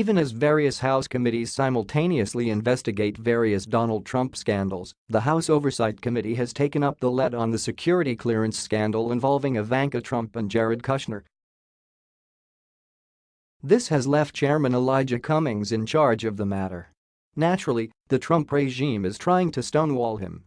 Even as various House committees simultaneously investigate various Donald Trump scandals, the House Oversight Committee has taken up the lead on the security clearance scandal involving Ivanka Trump and Jared Kushner. This has left Chairman Elijah Cummings in charge of the matter. Naturally, the Trump regime is trying to stonewall him.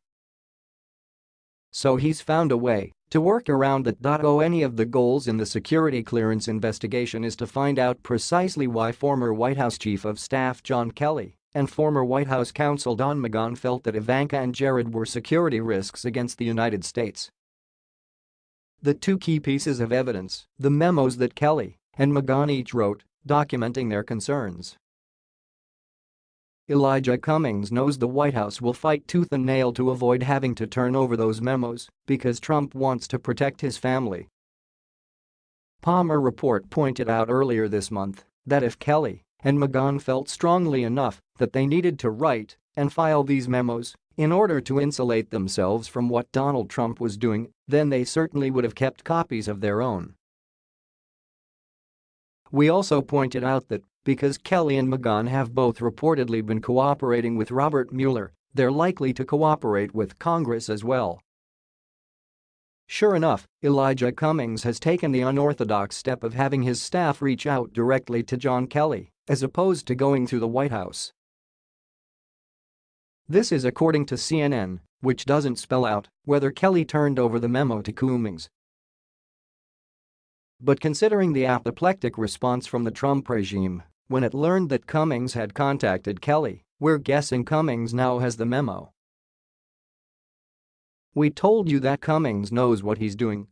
So he's found a way to work around that. Oh, any of the goals in the security clearance investigation is to find out precisely why former White House Chief of Staff John Kelly and former White House counsel Don McGahn felt that Ivanka and Jared were security risks against the United States. The two key pieces of evidence, the memos that Kelly and McGahn each wrote, documenting their concerns. Elijah Cummings knows the White House will fight tooth and nail to avoid having to turn over those memos because Trump wants to protect his family. Palmer report pointed out earlier this month that if Kelly and McGahn felt strongly enough that they needed to write and file these memos in order to insulate themselves from what Donald Trump was doing, then they certainly would have kept copies of their own. We also pointed out that because Kelly and McGahn have both reportedly been cooperating with Robert Mueller, they're likely to cooperate with Congress as well. Sure enough, Elijah Cummings has taken the unorthodox step of having his staff reach out directly to John Kelly, as opposed to going through the White House. This is according to CNN, which doesn't spell out whether Kelly turned over the memo to Cummings but considering the apoplectic response from the Trump regime when it learned that Cummings had contacted Kelly, we're guessing Cummings now has the memo. We told you that Cummings knows what he's doing,